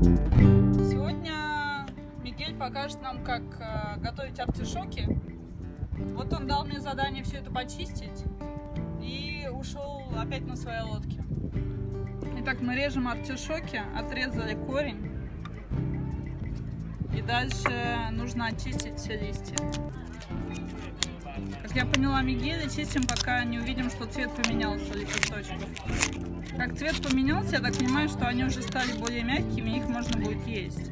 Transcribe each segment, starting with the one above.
Сегодня Мигель покажет нам, как э, готовить артишоки. Вот он дал мне задание все это почистить и ушел опять на своей лодке. Итак, мы режем артишоки, отрезали корень. И дальше нужно очистить все листья. Как я поняла, мигели чистим, пока не увидим, что цвет поменялся лепесточков. Как цвет поменялся, я так понимаю, что они уже стали более мягкими, их можно будет есть.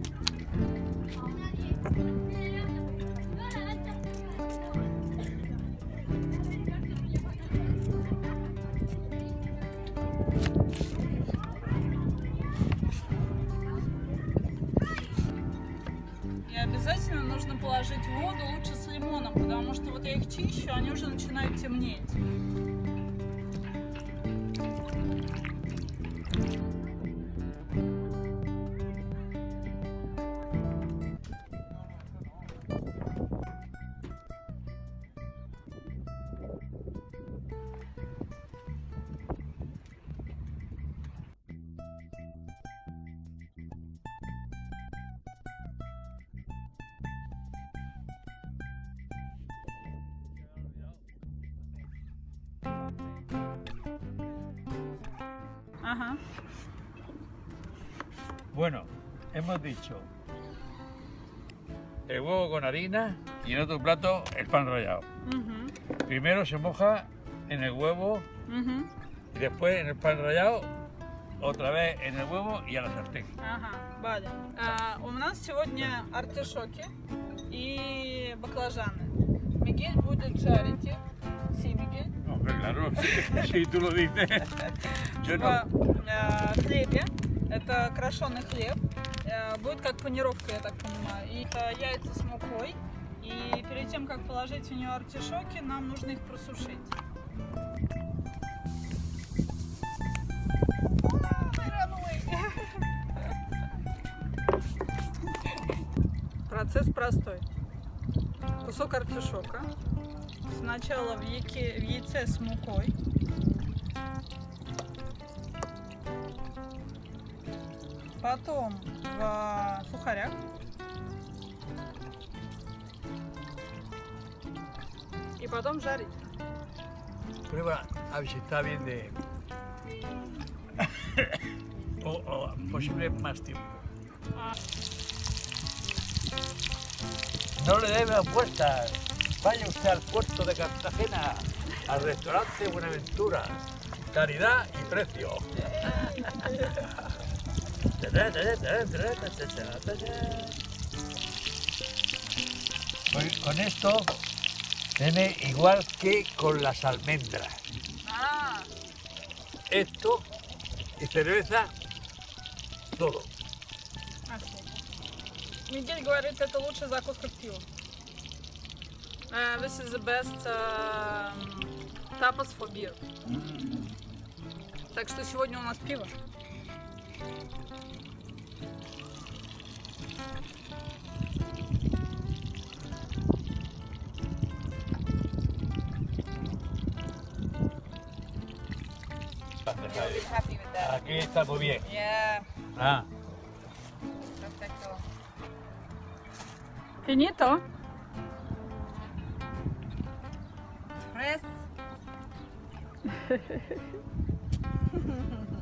Положить воду лучше с лимоном, потому что вот я их чищу, они уже начинают темнеть. Ага. Bueno, hemos dicho el huevo con harina y en otro plato el pan rallado. Угу. Primero se moja en el huevo Угу. y después en el pan rallado, otra vez en el huevo y a la sartén. Ага, Валя. А, у нас сегодня артишоки и баклажаны. Мигель будет жарить их. Си, Мигель. Hombre, claro, si, si tú lo dices. В э, хлебе. Это крашеный хлеб. Э, Будет как панировка, я так понимаю. И это яйца с мукой. И перед тем, как положить в нее артишоки, нам нужно их просушить. Процесс простой. Кусок артишока. Сначала в, яке- в яйце с мукой. Потом в сухарях. И потом жарить. Prueba a ver si está bien de. o, o posible más tiempo. No le debe apuestas. Vaya usted al puerto de Cartagena, al restaurante Buenaventura. Calidad y precio. Con, con esto tiene igual que con las almendras. А, Esto y cerveza, todo. Мигель говорит, это лучшая закуска к пиву. Uh, this is the best uh, tapas for beer. Так что сегодня у нас пиво. Aquí está muy bien. Yeah. Ah. Perfecto. Finito. Tres.